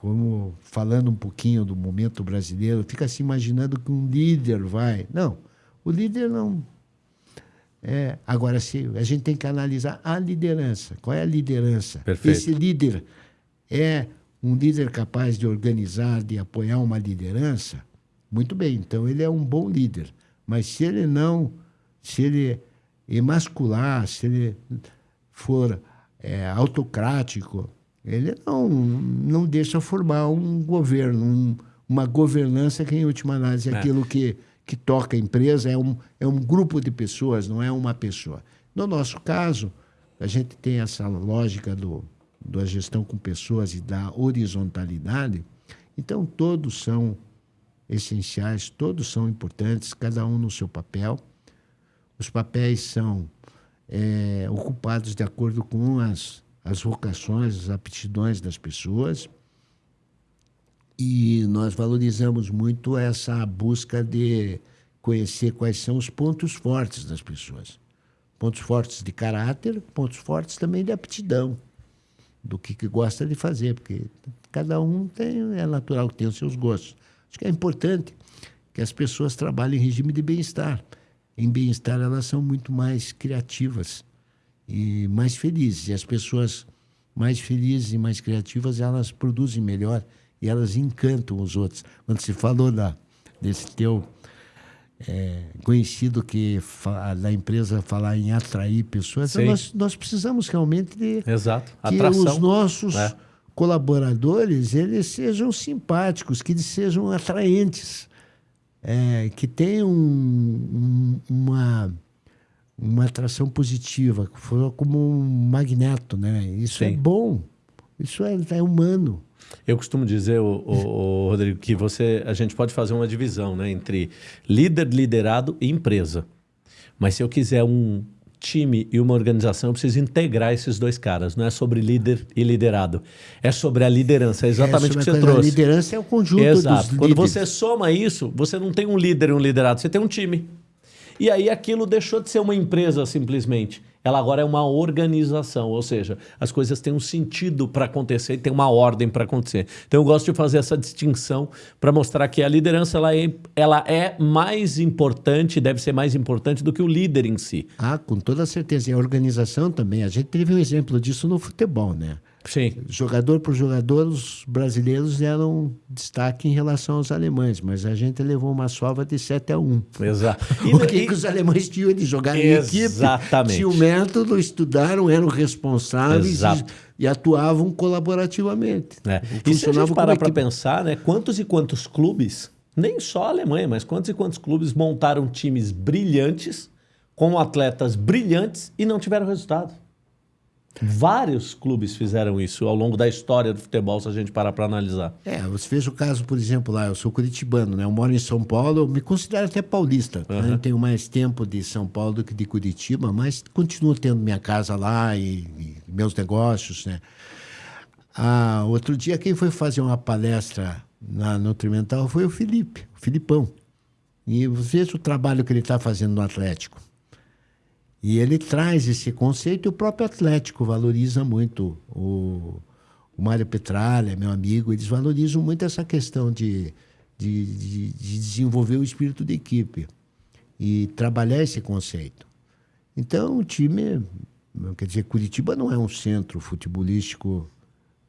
Como falando um pouquinho do momento brasileiro, fica se imaginando que um líder vai. Não, o líder não É, agora, se a gente tem que analisar a liderança. Qual é a liderança? Perfeito. Esse líder é um líder capaz de organizar, de apoiar uma liderança? Muito bem, então ele é um bom líder. Mas se ele não, se ele emascular, se ele for é, autocrático, ele não, não deixa formar um governo, um, uma governança que, em última análise, é, aquilo que, que toca a empresa, é um, é um grupo de pessoas, não é uma pessoa. No nosso caso, a gente tem essa lógica do, da gestão com pessoas e da horizontalidade, então todos são essenciais, todos são importantes, cada um no seu papel. Os papéis são é, ocupados de acordo com as, as vocações, as aptidões das pessoas. E nós valorizamos muito essa busca de conhecer quais são os pontos fortes das pessoas. Pontos fortes de caráter, pontos fortes também de aptidão, do que, que gosta de fazer, porque cada um tem, é natural que tenha os seus gostos. Acho que é importante que as pessoas trabalhem em regime de bem-estar em bem-estar, elas são muito mais criativas e mais felizes. E as pessoas mais felizes e mais criativas, elas produzem melhor e elas encantam os outros. Quando se falou da, desse teu é, conhecido que da empresa falar em atrair pessoas, então nós, nós precisamos realmente de Exato. que Atração. os nossos é. colaboradores eles sejam simpáticos, que eles sejam atraentes é, que tem um, um, uma, uma atração positiva, como um magneto, né? Isso é Sim. é bom, isso é, é humano. Eu costumo dizer, o, o, o, Rodrigo, que você, a gente pode fazer uma divisão né, entre líder, liderado e empresa. Mas se eu quiser um, time e uma organização, eu preciso integrar esses dois caras. Não é sobre líder e liderado. É sobre a liderança. É exatamente é o que você trouxe. A liderança é o conjunto Exato. dos Quando você soma isso, você não tem um líder e um liderado, você tem um time. E aí aquilo deixou de ser uma empresa simplesmente ela agora é uma organização, ou seja, as coisas têm um sentido para acontecer e tem uma ordem para acontecer. Então eu gosto de fazer essa distinção para mostrar que a liderança ela é, ela é mais importante, deve ser mais importante do que o líder em si. Ah, com toda certeza. E a organização também. A gente teve um exemplo disso no futebol, né? Sim. Jogador por jogador, os brasileiros eram destaque em relação aos alemães, mas a gente levou uma sova de 7 a 1. Exato. [laughs] E, o que, e... que os alemães tinham de jogar em equipe? Exatamente. Tinham método, estudaram, eram responsáveis e, e, atuavam colaborativamente. É. E se a gente parar para pensar, né, quantos e quantos clubes, nem só a Alemanha, mas quantos e quantos clubes montaram times brilhantes, com atletas brilhantes e não tiveram resultado? Vários clubes fizeram isso ao longo da história do futebol, se a gente parar para analisar. É, você veja o caso, por exemplo, lá, eu sou curitibano, né? Eu moro em São Paulo, eu me considero até paulista. Uhum. Né? Eu tenho mais tempo de São Paulo do que de Curitiba, mas continuo tendo minha casa lá e, e meus negócios, né? Ah, outro dia, quem foi fazer uma palestra na Nutrimental foi o Felipe, o Filipão. E veja o trabalho que ele está fazendo no Atlético. E ele traz esse conceito e o próprio Atlético valoriza muito. O, o Mário Petralha, meu amigo, eles valorizam muito essa questão de, de, de, de desenvolver o espírito de equipe e trabalhar esse conceito. Então, o time, quer dizer, Curitiba não é um centro futebolístico,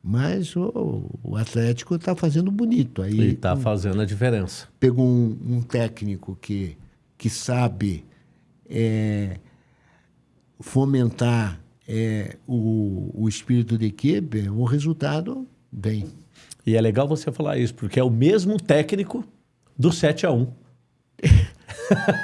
mas o, o Atlético está fazendo bonito. Aí, Ele está fazendo a diferença. Pegou um, um, técnico que, que sabe é, fomentar é, o, o espírito de equipe, o resultado vem. E é legal você falar isso, porque é o mesmo técnico do 7 a 1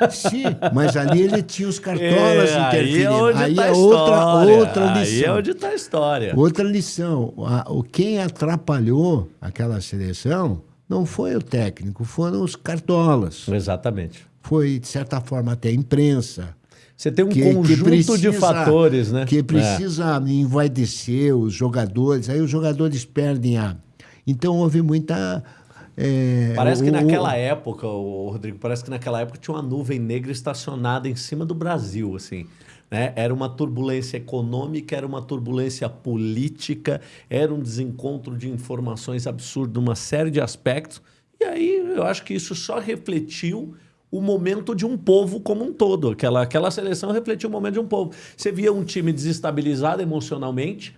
Sim, mas ali ele tinha os cartolas [laughs] é. Aí é, aí tá é outra, outra lição. Aí é onde está a história. Outra lição. o, quem atrapalhou aquela seleção não foi o técnico, foram os cartolas. Exatamente. Foi, de certa forma, até a imprensa. Você tem um que, conjunto que precisa, de fatores, né? Que precisa é. envaidecer os jogadores, aí os jogadores perdem a. Então houve muita. É, parece que o, naquela época, o Rodrigo, parece que naquela época tinha uma nuvem negra estacionada em cima do Brasil, assim. Né? Era uma turbulência econômica, era uma turbulência política, era um desencontro de informações absurdo, uma série de aspectos. E aí eu acho que isso só refletiu o momento de um povo como um todo. Aquela, aquela seleção refletiu o momento de um povo. Você via um time desestabilizado emocionalmente,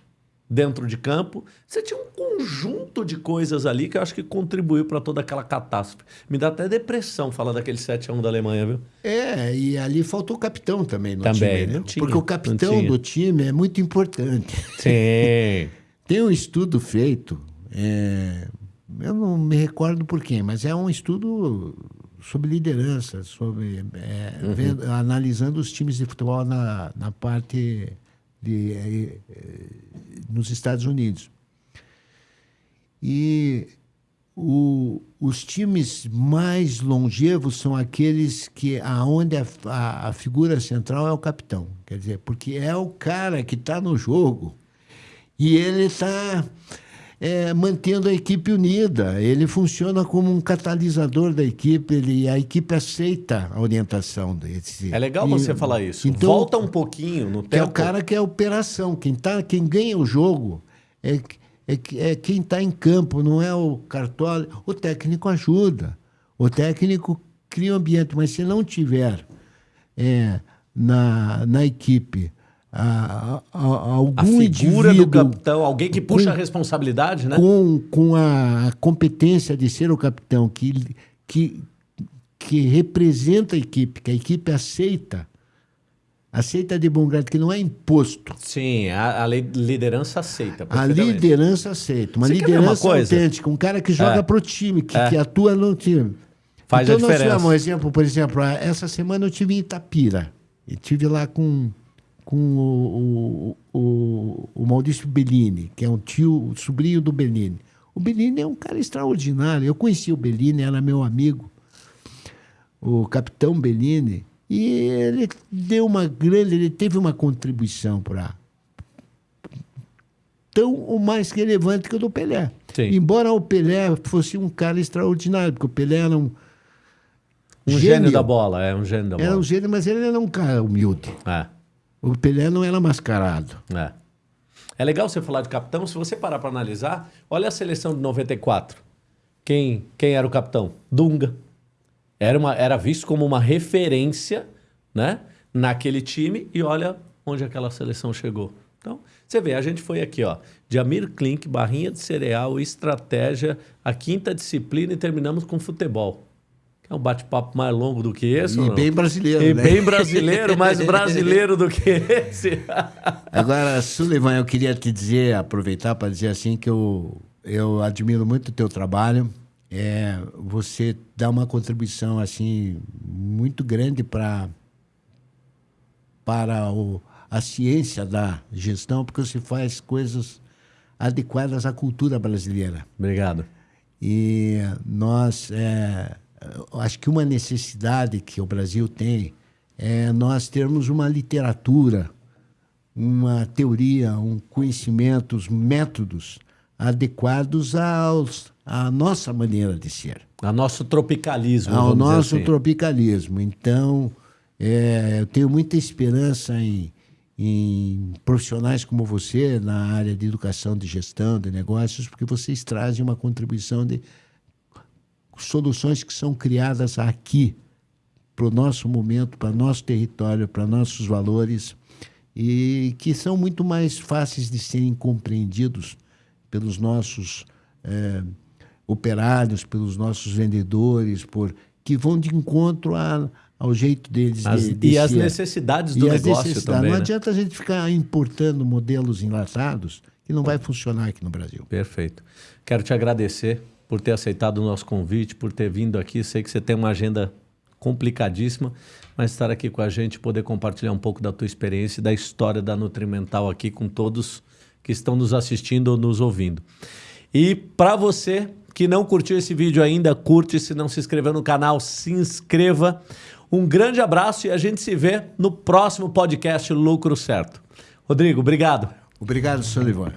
dentro de campo. Você tinha um conjunto de coisas ali que eu acho que contribuiu para toda aquela catástrofe. Me dá até depressão falar daquele 7 a 1 da Alemanha, viu? É, e ali faltou o capitão também no também, time. Não né? tinha, Porque o capitão do time é muito importante. Sim. [laughs] Tem um estudo feito, é, eu não me recordo por quem, mas é um estudo sobre liderança, sobre é, uhum. vendo, analisando os times de futebol na, na parte de, é, nos Estados Unidos. E o, os times mais longevos são aqueles que aonde a, a, a, figura central é o capitão, quer dizer, porque é o cara que está no jogo e ele está é, mantendo a equipe unida. Ele funciona como um catalisador da equipe. Ele, a equipe aceita a orientação desse. É legal e, você falar isso. Então, Volta um pouquinho no tempo. É o cara que é a operação. Quem, tá, quem ganha o jogo é, é, é quem está em campo, não é o cartola. O técnico ajuda. O técnico cria um ambiente, mas se não tiver é, na, na equipe a, a, algum a figura do capitão, alguém que puxa com, a responsabilidade, né? Com, com a competência de ser o capitão, que, que, que representa a equipe, que a equipe aceita, aceita de bom grado, que não é imposto. Sim, a, a liderança aceita. A liderança aceita. Uma Você liderança uma autêntica, um cara que joga é. para o time, que, é. que atua no time. Faz então, a diferença. Nós tivemos um exemplo, por exemplo, essa semana eu tive em Itapira. E tive lá com com o, o, o, o Maurício Bellini, que é um tio, sobrinho do Bellini. O Bellini é um cara extraordinário. Eu conheci o Bellini, era meu amigo, o capitão Bellini, e ele deu uma grande, ele teve uma contribuição para tão ou mais relevante que o do Pelé. Sim. Embora o Pelé fosse um cara extraordinário, porque o Pelé era um um gênio, gênio da bola, é um gênio da bola. Era um gênio, mas ele era um cara humilde. É. O Pelé não era mascarado. É. É legal você falar de capitão. Se você parar para analisar, olha a seleção de 94. Quem, quem era o capitão? Dunga. Era, uma, era visto como uma referência né, naquele time e olha onde aquela seleção chegou. Então, você vê, a gente foi aqui, ó, de Amir Klink, barrinha de cereal, estratégia, a quinta disciplina e terminamos com futebol. É um bate-papo mais longo do que esse. E bem brasileiro, e né? bem brasileiro, mais brasileiro do que esse. [laughs] Agora, Sullivan, eu queria te dizer, aproveitar para dizer assim que eu, eu admiro muito o teu trabalho. É, você dá uma contribuição assim muito grande para para o, a ciência da gestão, porque você faz coisas adequadas à cultura brasileira. Obrigado. E nós é, acho que uma necessidade que o Brasil tem é nós termos uma literatura, uma teoria, um conhecimento, os métodos adequados aos, à nossa maneira de ser. Ao nosso tropicalismo. Ao nosso assim. tropicalismo. Então, é, eu tenho muita esperança em, em profissionais como você na área de educação, de gestão, de negócios, porque vocês trazem uma contribuição de soluções que são criadas aqui, para o nosso momento, para nosso território, para nossos valores, e que são muito mais fáceis de serem compreendidos pelos nossos é, operários, pelos nossos vendedores, por que vão de encontro a, ao jeito deles as, de, de E ser. as necessidades do e negócio necessidades. também. Não né? adianta a gente ficar importando modelos enlatados que não vai funcionar aqui no Brasil. Perfeito. Quero te agradecer por ter aceitado o nosso convite, por ter vindo aqui. Sei que você tem uma agenda complicadíssima, mas estar aqui com a gente, poder compartilhar um pouco da tua experiência e da história da Nutrimental aqui com todos que estão nos assistindo ou nos ouvindo. E para você que não curtiu esse vídeo ainda, curte. Se não se inscreveu no canal, se inscreva. Um grande abraço e a gente se vê no próximo podcast Lucro Certo. Rodrigo, obrigado. Obrigado, Sullivan.